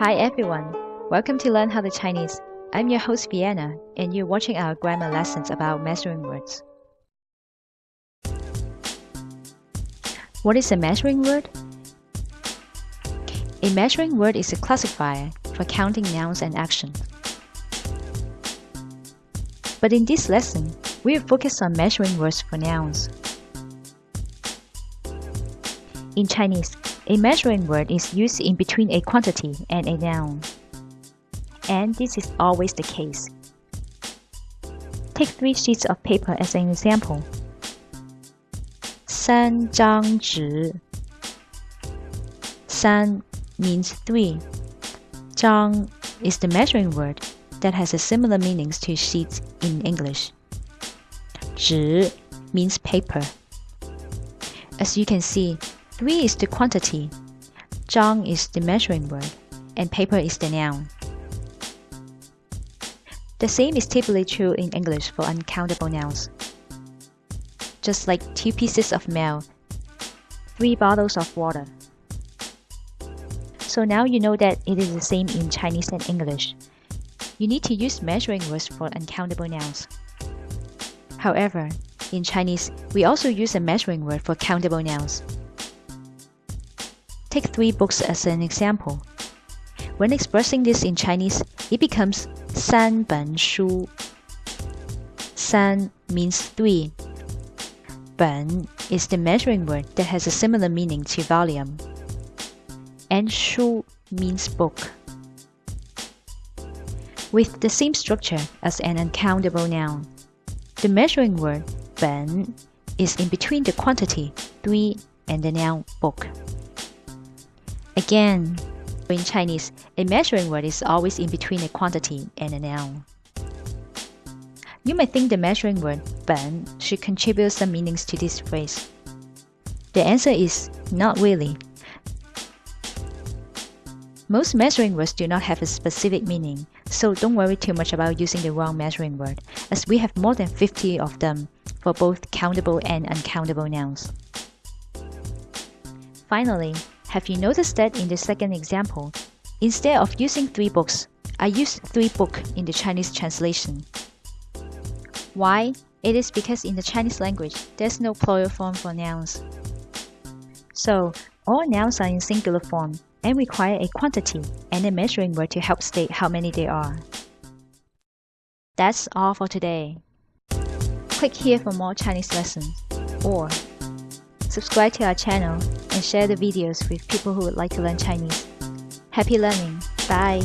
Hi everyone, welcome to Learn How to Chinese. I'm your host Vienna and you're watching our grammar lessons about measuring words. What is a measuring word? A measuring word is a classifier for counting nouns and actions. But in this lesson, we will focus on measuring words for nouns. In Chinese, a measuring word is used in between a quantity and a noun. And this is always the case. Take three sheets of paper as an example. 三张纸三 means three. 张 is the measuring word that has a similar meanings to sheets in English. 纸 means paper. As you can see, 3 is the quantity, 张 is the measuring word, and paper is the noun. The same is typically true in English for uncountable nouns. Just like two pieces of mail, three bottles of water. So now you know that it is the same in Chinese and English. You need to use measuring words for uncountable nouns. However, in Chinese, we also use a measuring word for countable nouns. Take three books as an example. When expressing this in Chinese, it becomes 三本书. San means three. 本 is the measuring word that has a similar meaning to volume. And shu means book. With the same structure as an uncountable noun, the measuring word 本 is in between the quantity 3 and the noun book. Again, in Chinese, a measuring word is always in between a quantity and a noun. You may think the measuring word 本 should contribute some meanings to this phrase. The answer is not really. Most measuring words do not have a specific meaning, so don't worry too much about using the wrong measuring word, as we have more than 50 of them for both countable and uncountable nouns. Finally, have you noticed that in the second example, instead of using three books, I used three book in the Chinese translation. Why? It is because in the Chinese language, there's no plural form for nouns. So, all nouns are in singular form and require a quantity and a measuring word to help state how many there are. That's all for today. Click here for more Chinese lessons or subscribe to our channel and share the videos with people who would like to learn Chinese. Happy learning! Bye!